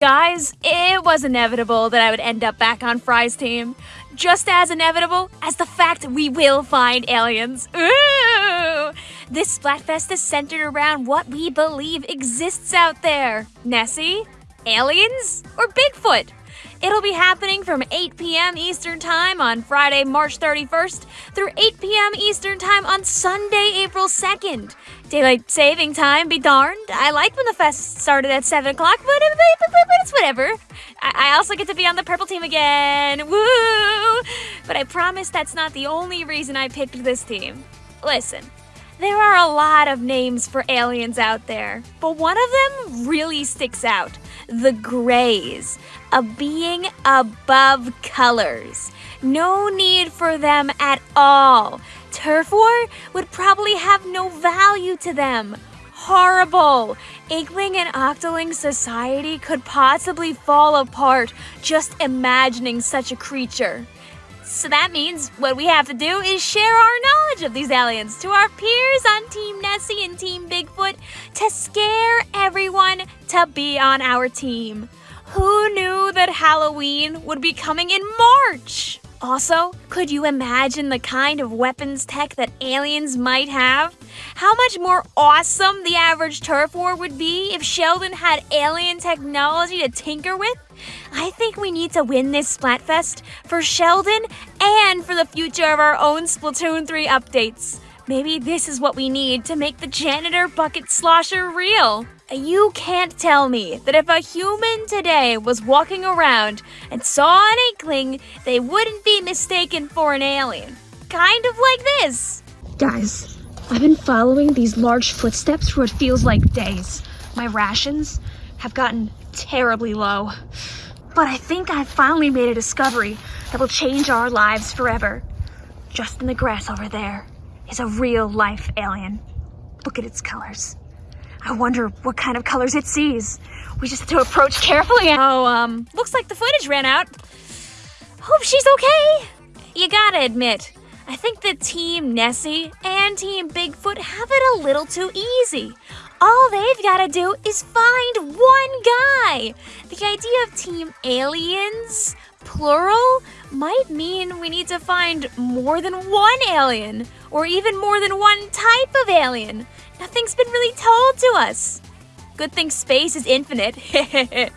Guys, it was inevitable that I would end up back on Frye's team. Just as inevitable as the fact we will find aliens. Ooh! This Splatfest is centered around what we believe exists out there. Nessie? Aliens? Or Bigfoot? It'll be happening from 8 p.m. Eastern Time on Friday, March 31st through 8 p.m. Eastern Time on Sunday, April 2nd. Daylight saving time be darned. I like when the fest started at 7 o'clock, but, it's whatever. I, I also get to be on the purple team again. Woo! But I promise that's not the only reason I picked this team. Listen, there are a lot of names for aliens out there, but one of them really sticks out the Greys, a being above colors. No need for them at all. Turf War would probably have no value to them. Horrible! Inkling and Octoling society could possibly fall apart just imagining such a creature. So that means what we have to do is share our knowledge of these aliens to our peers on Team Nessie and Team Bigfoot to scare everyone to be on our team. Who knew that Halloween would be coming in March? Also, could you imagine the kind of weapons tech that aliens might have? How much more awesome the average turf war would be if Sheldon had alien technology to tinker with? I think we need to win this Splatfest for Sheldon and for the future of our own Splatoon 3 updates. Maybe this is what we need to make the janitor bucket slosher real. You can't tell me that if a human today was walking around and saw an inkling, they wouldn't be mistaken for an alien. Kind of like this. Guys, I've been following these large footsteps for what feels like days. My rations have gotten terribly low. But I think I've finally made a discovery that will change our lives forever. Just in the grass over there is a real life alien. Look at its colors. I wonder what kind of colors it sees. We just have to approach carefully. Oh, um, looks like the footage ran out. Hope she's okay. You gotta admit, I think that Team Nessie and Team Bigfoot have it a little too easy. All they've gotta do is find one guy. The idea of Team Aliens, plural, might mean we need to find more than one alien, or even more than one type of alien. Nothing's been really told to us. Good thing space is infinite.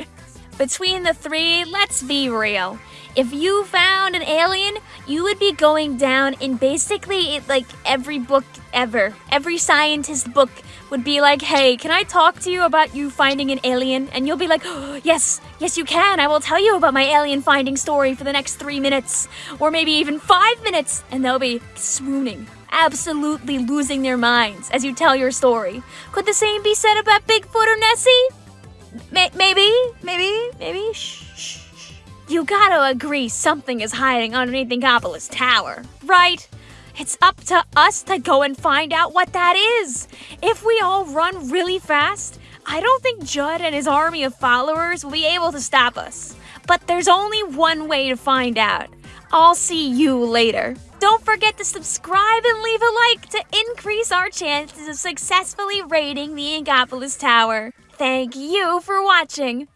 Between the three, let's be real. If you found an alien, you would be going down in basically like every book ever. Every scientist book would be like, hey, can I talk to you about you finding an alien? And you'll be like, oh, yes, yes, you can. I will tell you about my alien finding story for the next three minutes, or maybe even five minutes. And they'll be swooning, absolutely losing their minds as you tell your story. Could the same be said about Bigfoot or Nessie? maybe, maybe, maybe. Shh. You gotta agree something is hiding underneath the Inkopolis Tower, right? It's up to us to go and find out what that is. If we all run really fast, I don't think Judd and his army of followers will be able to stop us. But there's only one way to find out. I'll see you later. Don't forget to subscribe and leave a like to increase our chances of successfully raiding the Inkopolis Tower. Thank you for watching.